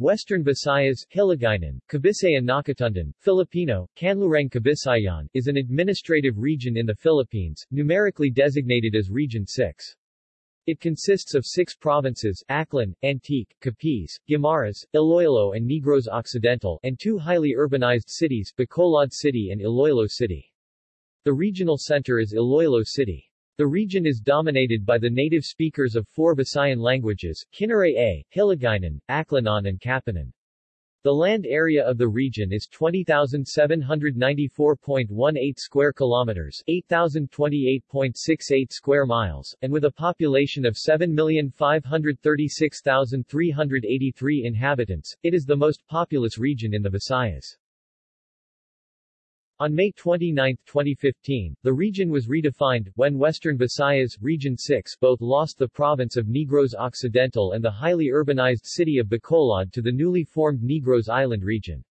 Western Visayas, Hiligaynon, Kabisaya Nakatundan, Filipino, Kanlurang Kabisayaan, is an administrative region in the Philippines, numerically designated as Region 6. It consists of six provinces, Aklan, Antique, Capiz, Guimaras, Iloilo and Negros Occidental, and two highly urbanized cities, Bacolod City and Iloilo City. The regional center is Iloilo City. The region is dominated by the native speakers of four Visayan languages, Kinaray-A, Hiligaynon, Aklanon and Capiznon. The land area of the region is 20,794.18 square kilometers, 8,028.68 square miles, and with a population of 7,536,383 inhabitants, it is the most populous region in the Visayas. On May 29, 2015, the region was redefined, when Western Visayas, Region 6 both lost the province of Negros Occidental and the highly urbanized city of Bacolod to the newly formed Negros Island region.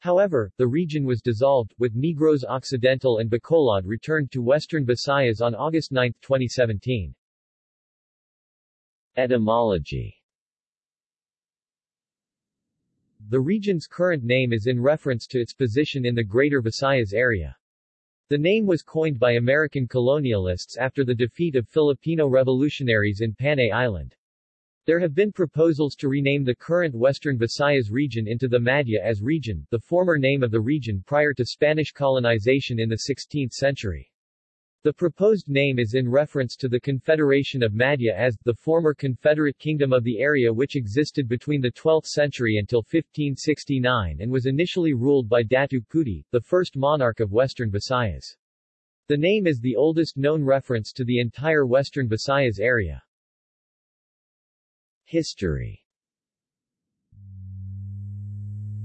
However, the region was dissolved, with Negros Occidental and Bacolod returned to Western Visayas on August 9, 2017. Etymology the region's current name is in reference to its position in the Greater Visayas area. The name was coined by American colonialists after the defeat of Filipino revolutionaries in Panay Island. There have been proposals to rename the current Western Visayas region into the Madja-as region, the former name of the region prior to Spanish colonization in the 16th century. The proposed name is in reference to the Confederation of Madja-as, the former Confederate Kingdom of the area which existed between the 12th century until 1569 and was initially ruled by Datu Puti, the first monarch of Western Visayas. The name is the oldest known reference to the entire Western Visayas area. History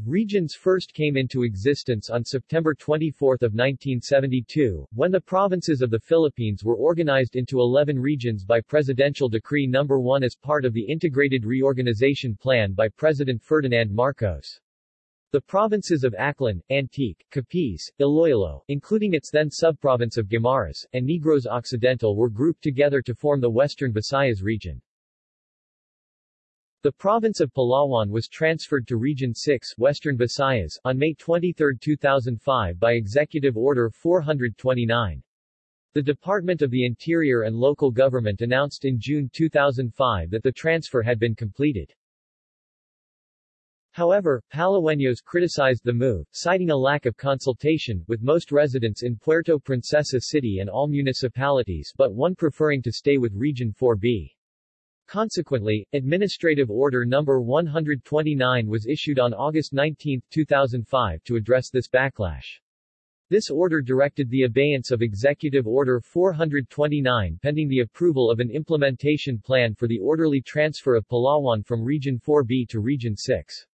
Regions first came into existence on September 24, 1972, when the provinces of the Philippines were organized into 11 regions by Presidential Decree No. 1 as part of the Integrated Reorganization Plan by President Ferdinand Marcos. The provinces of Aklan, Antique, Capiz, Iloilo, including its then subprovince of Guimaras, and Negros Occidental were grouped together to form the Western Visayas region. The province of Palawan was transferred to Region 6 Western Visayas on May 23, 2005 by Executive Order 429. The Department of the Interior and Local Government announced in June 2005 that the transfer had been completed. However, Palaweños criticized the move, citing a lack of consultation, with most residents in Puerto Princesa City and all municipalities but one preferring to stay with Region 4B. Consequently, Administrative Order No. 129 was issued on August 19, 2005 to address this backlash. This order directed the abeyance of Executive Order 429 pending the approval of an implementation plan for the orderly transfer of Palawan from Region 4B to Region 6.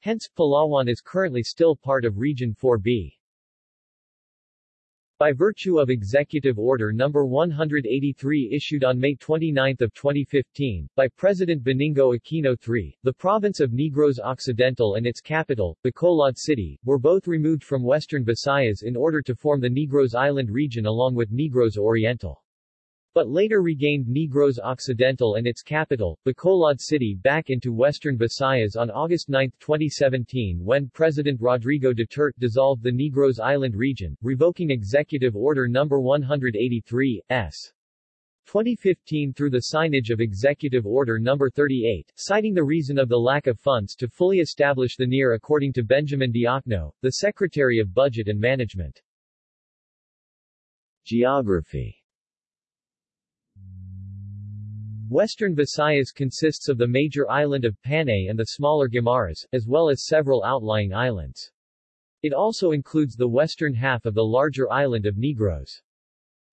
Hence, Palawan is currently still part of Region 4B. By virtue of Executive Order No. 183 issued on May 29, 2015, by President Benigno Aquino III, the province of Negros Occidental and its capital, Bacolod City, were both removed from Western Visayas in order to form the Negros Island region along with Negros Oriental but later regained Negros Occidental and its capital, Bacolod City back into western Visayas on August 9, 2017 when President Rodrigo Duterte dissolved the Negros Island region, revoking Executive Order No. 183, S. 2015 through the signage of Executive Order No. 38, citing the reason of the lack of funds to fully establish the NIR according to Benjamin Diokno, the Secretary of Budget and Management. Geography Western Visayas consists of the major island of Panay and the smaller Guimaras, as well as several outlying islands. It also includes the western half of the larger island of Negros.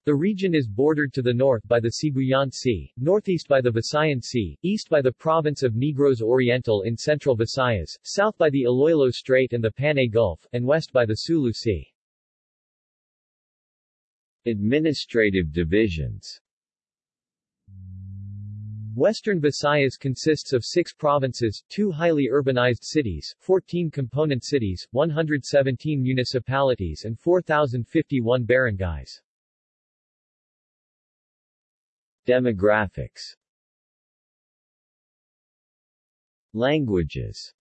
The region is bordered to the north by the Sibuyan Sea, northeast by the Visayan Sea, east by the province of Negros Oriental in central Visayas, south by the Iloilo Strait and the Panay Gulf, and west by the Sulu Sea. Administrative divisions Western Visayas consists of six provinces, two highly urbanized cities, 14 component cities, 117 municipalities and 4,051 barangays. Demographics Languages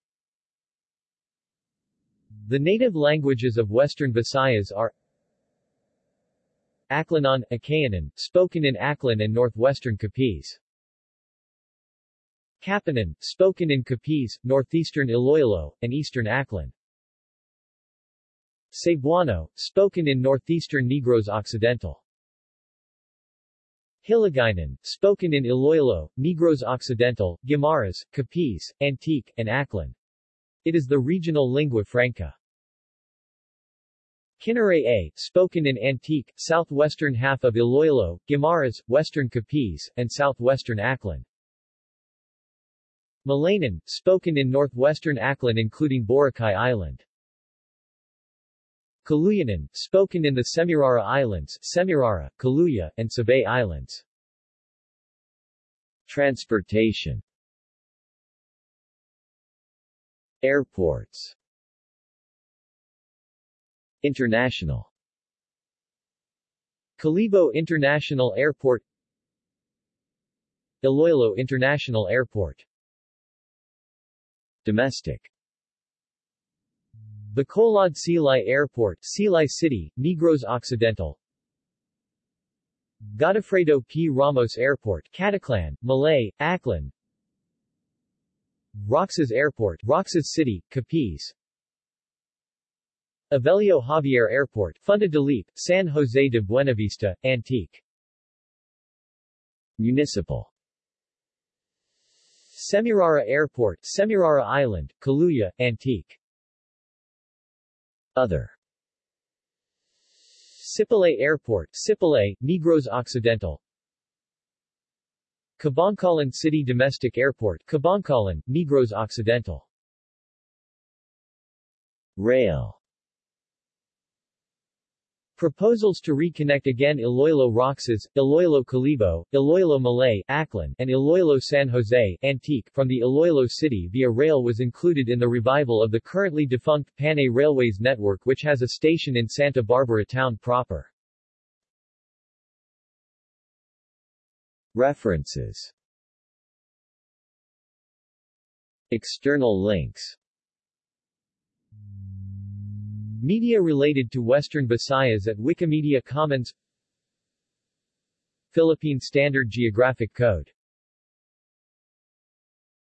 The native languages of Western Visayas are Aklanon, Akeanon, spoken in Aklan and northwestern Capiz. Capiznon, spoken in Capiz, northeastern Iloilo, and eastern Aklan. Cebuano, spoken in northeastern Negros Occidental. Hiligaynon, spoken in Iloilo, Negros Occidental, Guimaras, Capiz, Antique, and Aklan. It is the regional lingua franca. Kinaray-a, spoken in Antique, southwestern half of Iloilo, Guimaras, western Capiz, and southwestern Aklan. Malaynon, spoken in northwestern Aklan including Boracay Island. Caluyanon, spoken in the Semirara Islands, Semirara, Caluya, and Sibay Islands. Transportation. Airports. International. Kalibo International Airport. Iloilo International Airport Domestic. Bacolod Silay Airport, Silay City, Negros Occidental. Godofredo P. Ramos Airport, Caticlan, Malay, Aklan. Roxas Airport, Roxas City, Capiz. Evelio Javier Airport, Funda de San Jose de Buenavista, Antique. Municipal Semirara Airport, Semirara Island, Caluya, Antique. Other. Sipalay Airport, Sipalay, Negros Occidental. Kabankalan City Domestic Airport, Kabankalan, Negros Occidental. Rail Proposals to reconnect again Iloilo Roxas, Iloilo Kalibo, Iloilo Malay, Aklan, and Iloilo San Jose, Antique, from the Iloilo City via rail was included in the revival of the currently defunct Panay Railways network which has a station in Santa Barbara town proper. References External links Media related to Western Visayas at Wikimedia Commons. Philippine Standard Geographic Code